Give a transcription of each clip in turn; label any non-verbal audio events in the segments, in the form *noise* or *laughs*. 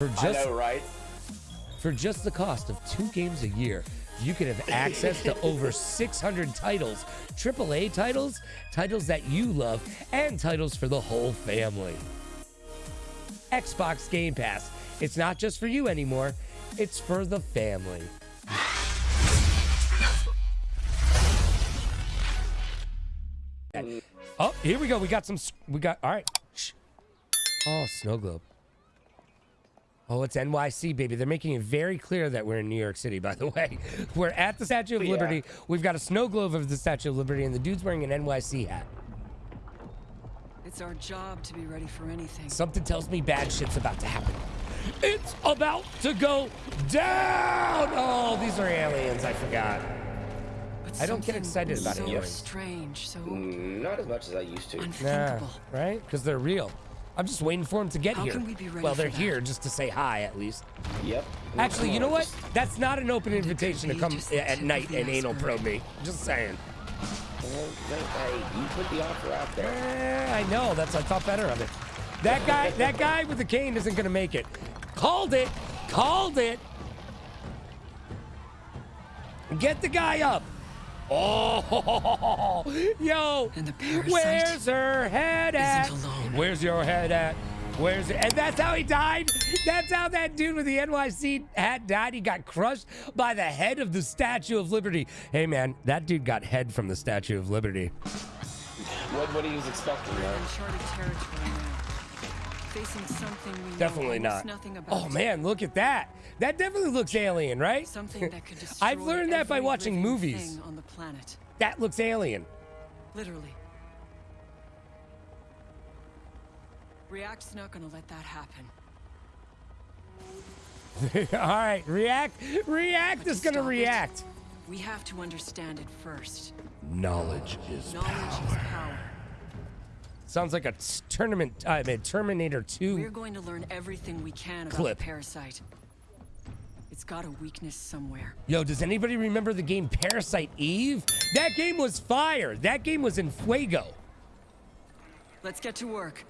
For I just know, right? for just the cost of two games a year, you can have access to over *laughs* 600 titles, AAA titles, titles that you love, and titles for the whole family. Xbox Game Pass. It's not just for you anymore, it's for the family. Mm. Oh, here we go. We got some. We got. All right. Oh, snow globe. Oh, it's NYC, baby. They're making it very clear that we're in New York City, by the *laughs* way. We're at the Statue of Yeah. Liberty. We've got a snow globe of the Statue of Liberty, and the dude's wearing an NYC hat. It's our job to be ready for anything. Something tells me bad shit's about to happen. It's about to go down! Oh, these are aliens. I forgot. But I don't get excited about so aliens. strange, so Mm, Not as much as I used to. Nah, right? Because they're real. I'm just waiting for them to get How here. can we be ready well, they're here just to say hi, at least. Yep. Actually, you know what? just- That's not an open invitation to come at night and anal iceberg. probe me. Just saying. well, Hey, you put the offer out there. Eh, I know. That's I thought better of it. That guy, that guy with the cane isn't gonna make it. Called it. Called it. Get the guy up. Oh, *laughs* yo. And the parasite Where's her head at? isn't alone. Where's your head at? Where's it? And that's how he died. That's how that dude with the NYC hat died. He got crushed by the head of the Statue of Liberty. Hey man, that dude got head from the Statue of Liberty. What, what he was expecting, We're Facing something we Definitely not. Oh man, look at that. That definitely looks alien, right? Something that could *laughs* destroy I've learned that by watching movies. on the planet. That looks alien. Literally. React's not gonna let that happen. *laughs* All right, react. React But is to gonna stop it, react. We have to understand it first. Knowledge is Knowledge is power. Sounds like a tournament. I mean, Terminator 2. We're going to learn everything we can about Clip. the parasite. It's got a weakness somewhere. Yo, does anybody remember the game Parasite Eve? That game was fire. That game was in Fuego. Let's get to work.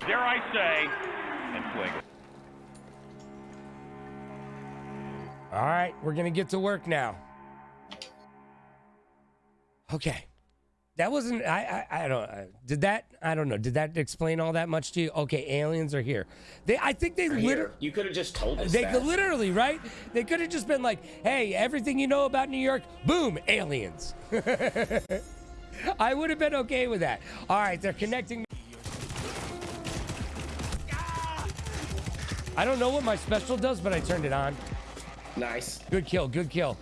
dare I say, and Fuego. All right, we're gonna get to work now. Okay, that wasn't. I. I, I don't. Uh, did that? I don't know. Did that explain all that much to you? Okay, aliens are here. They. I think they literally. You could have just told us They that. could literally, right? They could have just been like, "Hey, everything you know about New York, boom, aliens." *laughs* I would have been okay with that. All right, they're connecting. I don't know what my special does, but I turned it on. Nice. Good kill, good kill.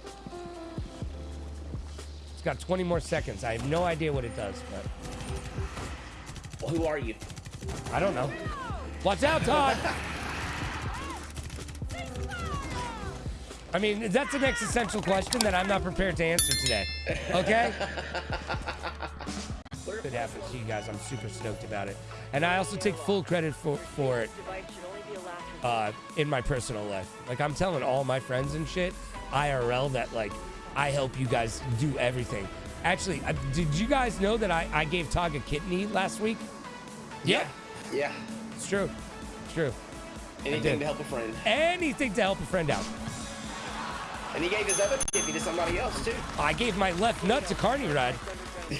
It's got 20 more seconds. I have no idea what it does, but Well, who are you? I don't know. Watch out, Todd! I mean, that's an existential question that I'm not prepared to answer today. Okay? Could happen to you guys. I'm super stoked about it. And I also take full credit for, for it uh, in my personal life. Like, I'm telling all my friends and shit, IRL, that, like, I help you guys do everything. Actually, uh, did you guys know that I, I gave Tog a kidney last week? Yeah, Yeah. it's true. It's true. Anything to help a friend. Anything to help a friend out. And he gave his other kidney to somebody else, too. I gave my left nut to Carney Rod. *laughs*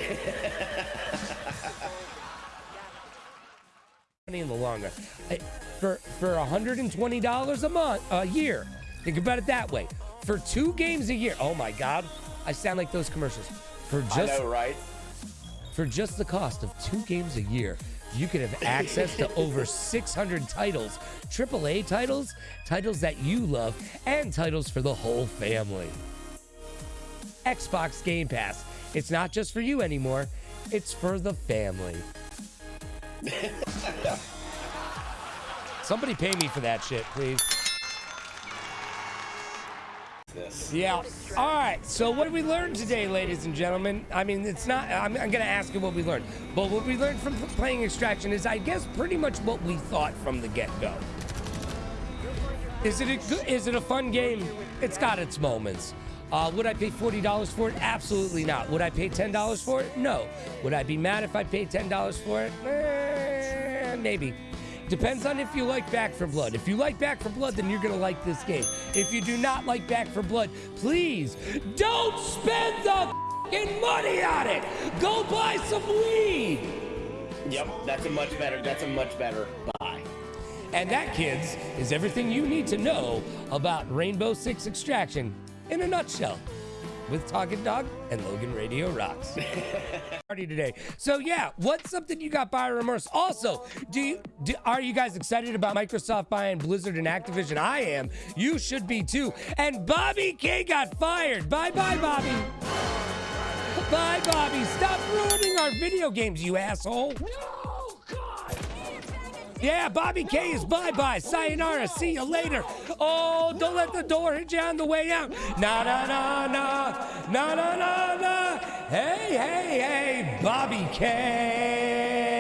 Money in the long run. I- For for $120 a month a year. Think about it that way. For two games a year. Oh my God, I sound like those commercials. For I just know, right? for just the cost of two games a year, you could have access to *laughs* over 600 titles, AAA titles, titles that you love, and titles for the whole family. Xbox Game Pass. It's not just for you anymore, it's for the family. *laughs* Somebody pay me for that shit, please. This. Yeah. All right. So what did we learn today, ladies and gentlemen? I mean, it's not. I'm, I'm going to ask you what we learned, but what we learned from playing Extraction is, I guess, pretty much what we thought from the get-go. Is it a good, is it a fun game? It's got its moments. Uh, would I pay forty dollars for it? Absolutely not. Would I pay ten dollars for it? No. Would I be mad if I paid ten dollars for it? Eh, maybe. Depends on if you like Back 4 Blood. If you like Back 4 Blood, then you're gonna like this game. If you do not like Back 4 Blood, please don't spend the fing money on it. Go buy some weed. Yep, that's a much better. That's a much better buy. And that, kids, is everything you need to know about Rainbow Six Extraction in a nutshell. With Talking Dog and Logan Radio Rocks. *laughs* Party today. So yeah, what's something you got buyer remorse? Also, do you do, are you guys excited about Microsoft buying Blizzard and Activision? I am. You should be too. And Bobby K got fired. Bye bye, Bobby. Bye, Bobby. Stop ruining our video games, you asshole. Yeah, Bobby K is bye bye. Sayonara. See you later. Oh, don't let the door hit you on the way out. Na na na na. Na na na na. Hey, hey, hey, Bobby K.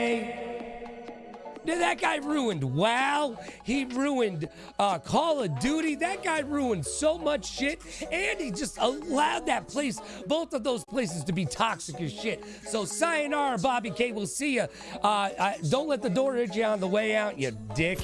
That guy ruined WoW? He ruined uh, Call of Duty. That guy ruined so much shit, and he just allowed that place, both of those places, to be toxic as shit. So sayonara, Bobby K. We'll see you. Uh, don't let the door hit you on the way out, you dick.